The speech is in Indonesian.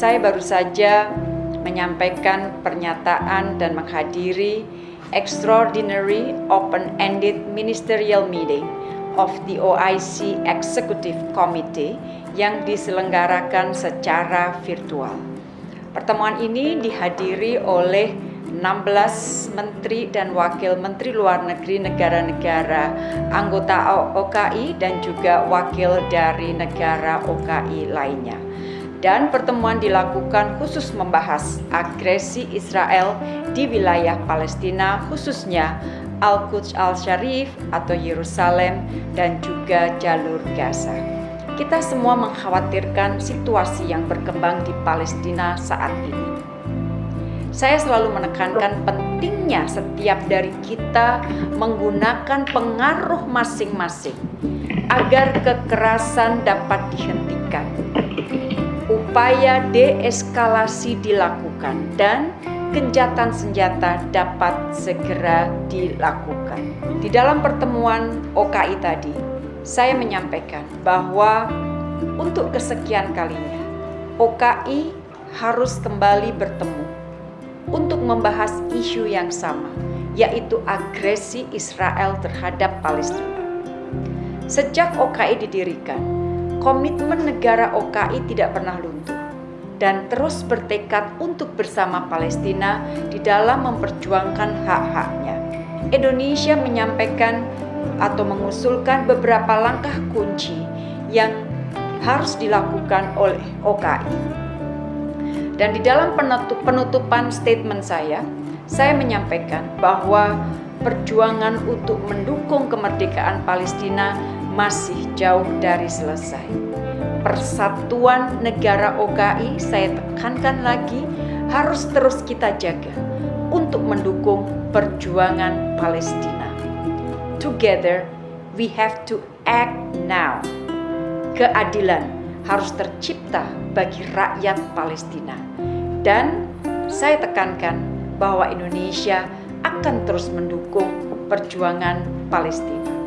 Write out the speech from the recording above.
saya baru saja menyampaikan pernyataan dan menghadiri Extraordinary Open-Ended Ministerial Meeting of the OIC Executive Committee yang diselenggarakan secara virtual. Pertemuan ini dihadiri oleh 16 menteri dan wakil menteri luar negeri negara-negara anggota OKI dan juga wakil dari negara OKI lainnya. Dan pertemuan dilakukan khusus membahas agresi Israel di wilayah Palestina khususnya Al-Quds Al-Sharif atau Yerusalem dan juga jalur Gaza. Kita semua mengkhawatirkan situasi yang berkembang di Palestina saat ini. Saya selalu menekankan pentingnya setiap dari kita menggunakan pengaruh masing-masing agar kekerasan dapat dihentikan. Upaya deeskalasi dilakukan dan gencatan senjata dapat segera dilakukan. Di dalam pertemuan OKI tadi, saya menyampaikan bahwa untuk kesekian kalinya, OKI harus kembali bertemu untuk membahas isu yang sama, yaitu agresi Israel terhadap Palestina. Sejak OKI didirikan, komitmen negara OKI tidak pernah luntur dan terus bertekad untuk bersama Palestina di dalam memperjuangkan hak-haknya. Indonesia menyampaikan atau mengusulkan beberapa langkah kunci yang harus dilakukan oleh OKI. Dan di dalam penutup, penutupan statement saya, saya menyampaikan bahwa perjuangan untuk mendukung kemerdekaan Palestina masih jauh dari selesai persatuan negara OKI saya tekankan lagi harus terus kita jaga untuk mendukung perjuangan Palestina. Together we have to act now. Keadilan harus tercipta bagi rakyat Palestina. Dan saya tekankan bahwa Indonesia akan terus mendukung perjuangan Palestina.